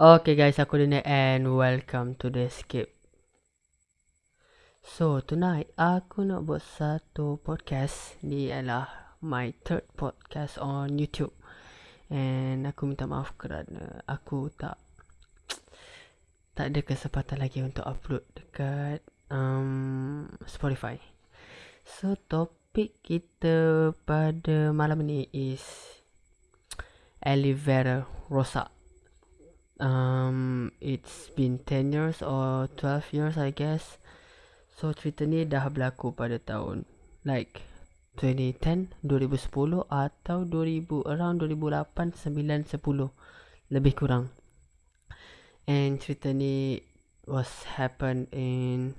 Okay guys, aku Dina and welcome to the escape. So tonight aku nak buat satu podcast. Ni adalah my third podcast on YouTube. And aku minta maaf kerana aku tak tak ada kesempatan lagi untuk upload dekat um, Spotify. So topik kita pada malam ni is Aloe rosak um, it's been 10 years or 12 years I guess. So cerita ni dah berlaku pada tahun like 2010 2010 atau 2000 around 2008 9 10 lebih kurang. And cerita ni was happen in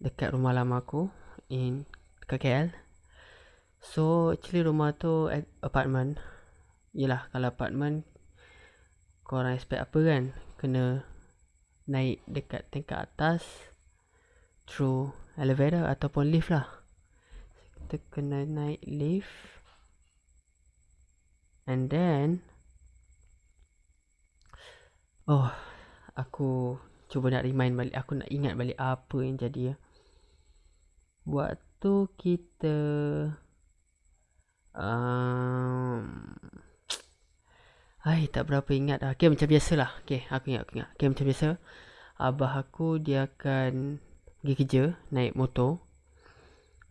dekat rumah lama aku in KKL so actually rumah tu apartment. Yelah kalau apartment korang expect apa kan? Kena naik dekat tingkat atas through elevator ataupun lift lah. Kita kena naik lift and then oh aku cuba nak remind balik aku nak ingat balik apa yang jadi ya. Waktu kita um, Hai, tak berapa ingat dah. Okay, macam biasa lah. Okay, aku ingat, aku ingat. Okay, macam biasa. Abah aku, dia akan pergi kerja, naik motor.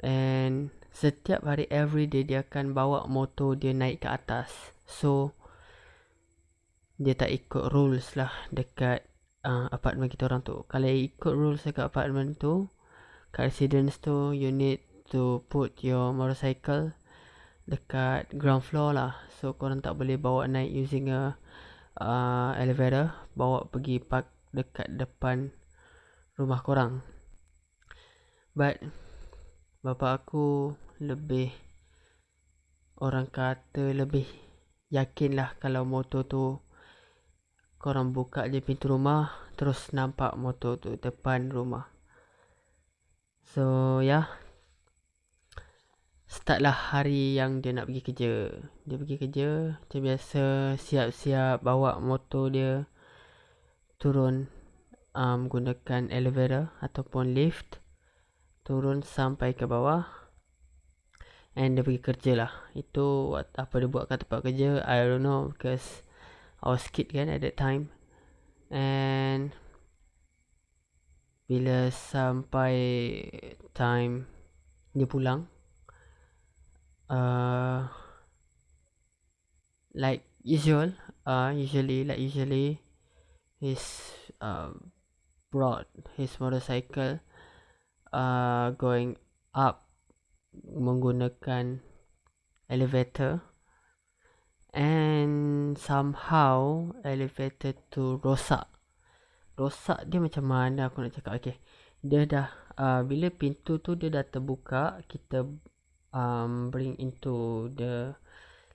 And setiap hari, every day, dia akan bawa motor dia naik ke atas. So, dia tak ikut rules lah dekat uh, apartment kita orang tu. Kalau ikut rules dekat apartment tu, kat residence tu, you need to put your motorcycle dekat ground floor lah. So korang tak boleh bawa naik using a uh, elevator bawa pergi park dekat depan rumah korang. But bapa aku lebih orang kata lebih yakin lah kalau motor tu korang buka je pintu rumah terus nampak motor tu depan rumah. So yeah start lah hari yang dia nak pergi kerja. Dia pergi kerja, macam biasa siap-siap bawa motor dia turun um, gunakan elevator ataupun lift turun sampai ke bawah and dia pergi kerja lah itu apa dia buat kat tempat kerja I don't know because I was kid kan at that time and bila sampai time dia pulang uh, like usual uh, usually like usually he's uh, brought his motorcycle uh, going up menggunakan elevator and somehow elevator tu rosak. Rosak dia macam mana aku nak cakap? Okay dia dah uh, bila pintu tu dia dah terbuka kita um, bring into the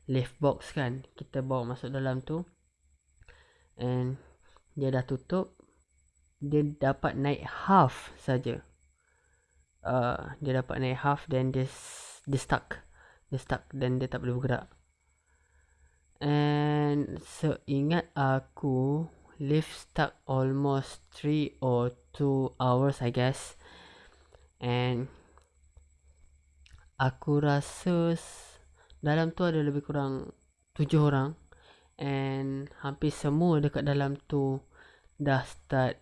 lift box kan. Kita bawa masuk dalam tu. And dia dah tutup. Dia dapat naik half saja. Uh, dia dapat naik half then dia dia stuck. Dia stuck dan dia tak boleh bergerak. And seingat aku lift stuck almost 3 or 2 hours i guess. And aku rasa dalam tu ada lebih kurang tujuh orang and hampir semua dekat dalam tu dah start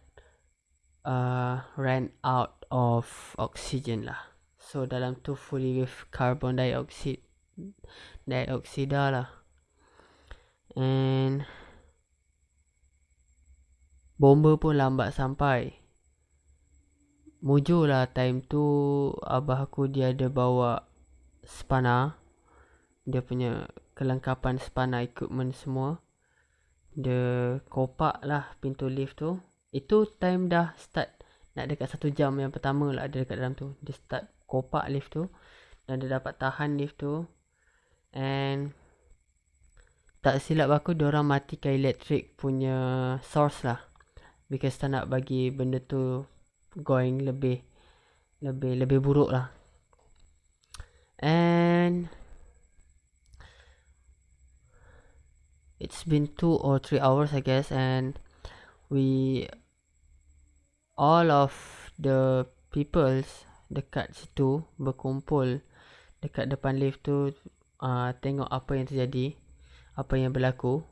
uh, ran out of oxygen lah. So dalam tu fully with carbon dioxide dioxide lah. And bomba pun lambat sampai Mujur lah time tu Abah aku dia ada bawa spana. Dia punya kelengkapan spana equipment semua. Dia kopak lah pintu lift tu. Itu time dah start nak dekat satu jam yang pertama lah ada dekat dalam tu. Dia start kopak lift tu. Dan dia dapat tahan lift tu. And tak silap aku orang matikan elektrik punya source lah. Because tak nak bagi benda tu going lebih lebih lebih buruk lah. And it's been two or three hours I guess and we all of the peoples dekat situ berkumpul dekat depan lift tu uh, tengok apa yang terjadi apa yang berlaku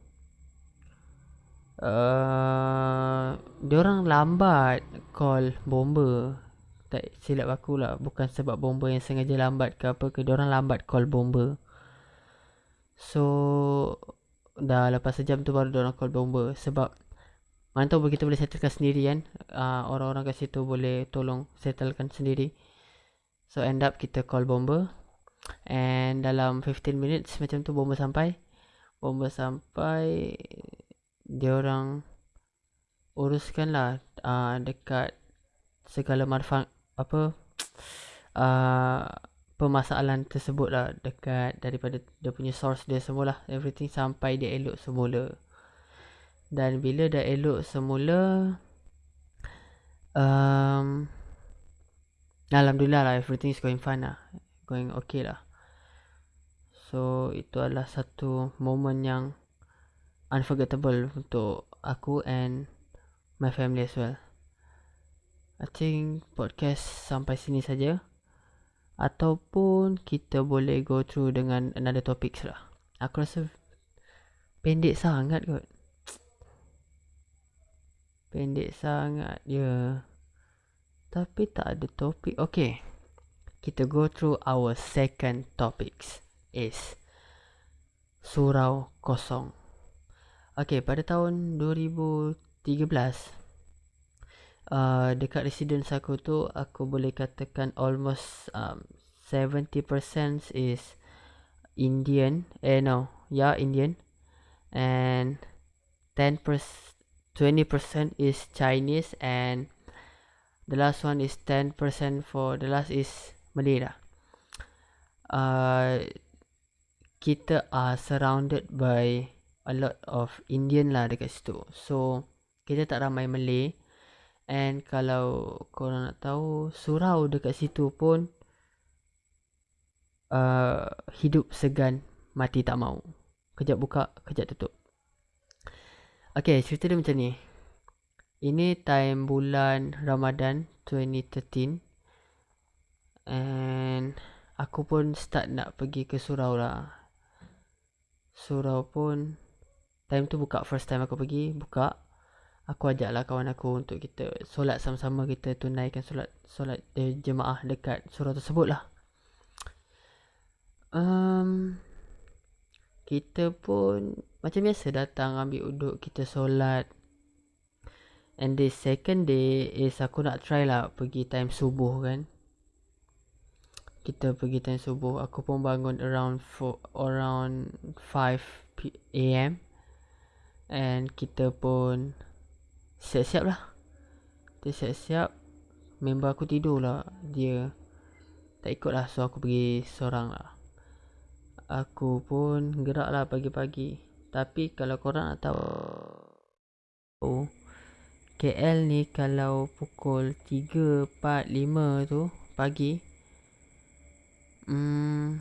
uh, dia orang lambat call bomber tak silap aku lah. Bukan sebab bomber yang sengaja lambat ke apa ke dia orang lambat call bomber so dah lepas sejam tu baru dia orang call bomber sebab mana tahu kita boleh settlekan sendiri kan? Uh, orang-orang kat situ boleh tolong settlekan sendiri. So end up kita call bomber and dalam 15 minutes macam tu bomber sampai. Bomber sampai dia orang uruskan lah uh, dekat segala manfaat apa uh, permasalahan tersebut lah. Dekat daripada dia punya source dia semula everything sampai dia elok semula. Dan bila dah elok semula um, Alhamdulillah lah everything is going fine lah Going okay lah. So itu adalah satu moment yang Unforgettable untuk aku and my family as well I think podcast sampai sini saja Ataupun kita boleh go through dengan another topics lah Aku rasa pendek sangat kot Pendek sangat dia. Tapi tak ada topik. Okay. Kita go through our second topics. Is Surau Kosong. Okay, pada tahun 2013 uh, dekat residence aku tu aku boleh katakan almost um, 70% is Indian. Eh no, yeah Indian. And 10% 20% is Chinese and the last one is 10% for the last is Malay lah. Uh, kita are surrounded by a lot of Indian lah dekat situ. So, kita tak ramai Malay. And kalau korang nak tahu, surau dekat situ pun uh, hidup segan, mati tak mau. Kejap buka, kejap tutup. Okay, cerita dia macam ni. Ini time bulan Ramadan 2013. And aku pun start nak pergi ke surau lah. Surau pun time tu buka first time aku pergi, buka. Aku ajak lah kawan aku untuk kita solat sama-sama kita tunaikan solat solat jemaah dekat surau tersebut lah. Um, kita pun macam biasa datang ambil uduk kita solat and the second day is aku nak try lah pergi time subuh kan kita pergi time subuh aku pun bangun around for around 5 am and kita pun siap-siap lah. Kita siap-siap. Member aku tidur lah dia tak ikut lah. So aku pergi seorang lah. Aku pun gerak lah pagi-pagi. Tapi kalau korang nak tahu oh, KL ni kalau pukul 3, 4, 5 tu pagi hmm,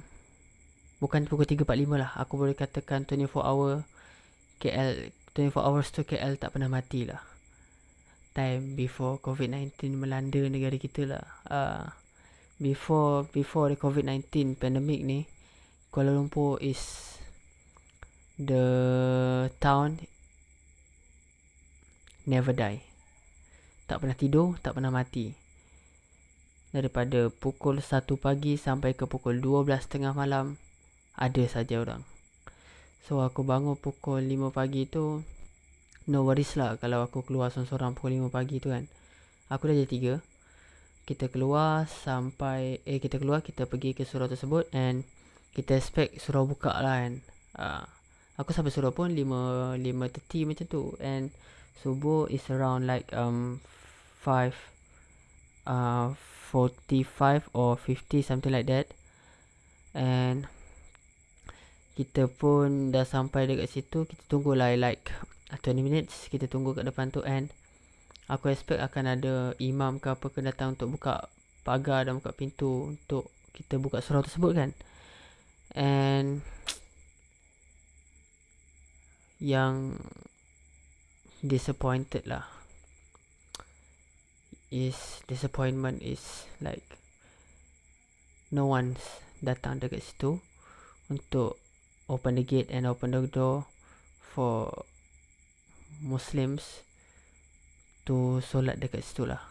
bukan pukul 3, 4, 5 lah. Aku boleh katakan 24 hour KL 24 hours tu KL tak pernah mati lah time before COVID-19 melanda negara kita lah uh, before before the COVID-19 pandemic ni Kuala Lumpur is the town never die. Tak pernah tidur, tak pernah mati. Daripada pukul 1 pagi sampai ke pukul 12 tengah malam, ada saja orang. So aku bangun pukul 5 pagi tu, no worries lah kalau aku keluar seorang-seorang pukul 5 pagi tu kan. Aku dah jadi 3. Kita keluar sampai, eh kita keluar, kita pergi ke surau tersebut and kita expect surau buka lah kan uh, aku sampai surau pun 5 5.30 macam tu and subuh is around like um 5 uh, 45 or 50 something like that and kita pun dah sampai dekat situ kita tunggu lah like 20 minutes. Kita tunggu kat depan tu and aku expect akan ada imam ke apa ke datang untuk buka pagar dan buka pintu untuk kita buka surau tersebut kan. And yang disappointed lah is disappointment is like no one's datang dekat situ untuk open the gate and open the door for Muslims to solat dekat situ lah.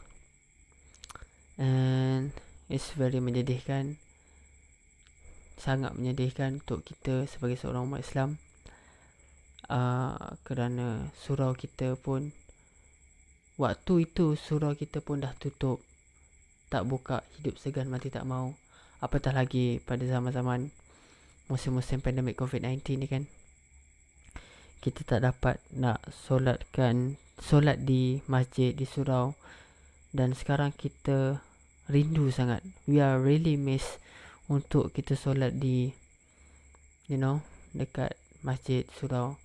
And it's very menyedihkan sangat menyedihkan untuk kita sebagai seorang umat Islam. Uh, kerana surau kita pun waktu itu surau kita pun dah tutup. Tak buka hidup segan mati tak mau. Apatah lagi pada zaman-zaman musim-musim pandemik COVID-19 ni kan. Kita tak dapat nak solatkan solat di masjid di surau. Dan sekarang kita rindu sangat. We are really miss untuk kita solat di you know dekat masjid surau.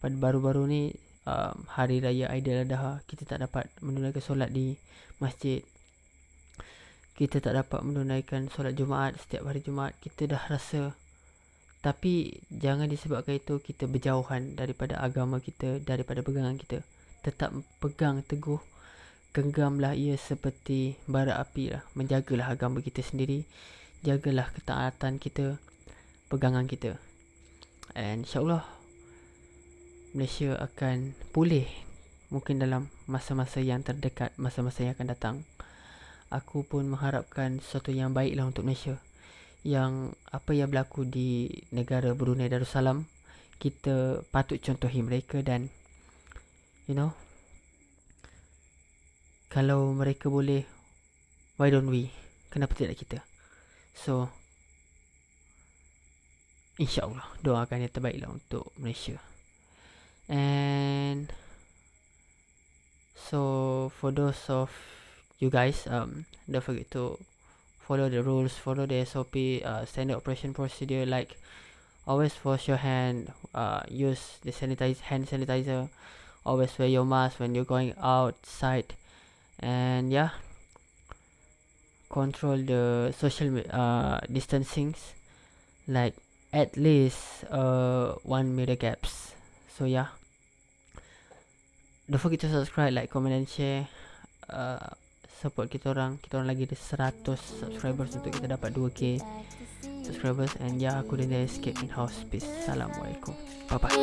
Pada baru-baru ni um, hari raya Aidiladha kita tak dapat menunaikan solat di masjid kita tak dapat menunaikan solat Jumaat setiap hari Jumaat kita dah rasa. Tapi jangan disebabkan itu kita berjauhan daripada agama kita daripada pegangan kita. Tetap pegang teguh genggamlah ia seperti bara api lah. Menjagalah agama kita sendiri jagalah ketaatan kita pegangan kita. And insyaallah Malaysia akan pulih mungkin dalam masa-masa yang terdekat, masa-masa yang akan datang. Aku pun mengharapkan sesuatu yang baiklah untuk Malaysia. Yang apa yang berlaku di negara Brunei Darussalam, kita patut contohi mereka dan you know kalau mereka boleh why don't we? Kenapa tidak kita? So insyaallah doakan yang terbaiklah untuk Malaysia. And so for those of you guys um don't forget to follow the rules follow the sop uh, standard operation procedure like always wash your hand uh, use the sanitize hand sanitizer always wear your mask when you're going outside and yeah control the social uh, distancings like at least uh, one meter gaps so yeah don't forget to subscribe, like, comment and share. Uh, support kita orang. Kita orang lagi ada 100 subscribers untuk kita dapat 2k subscribers and yeah, aku dah escape in house. Peace. Assalamualaikum. Bye bye.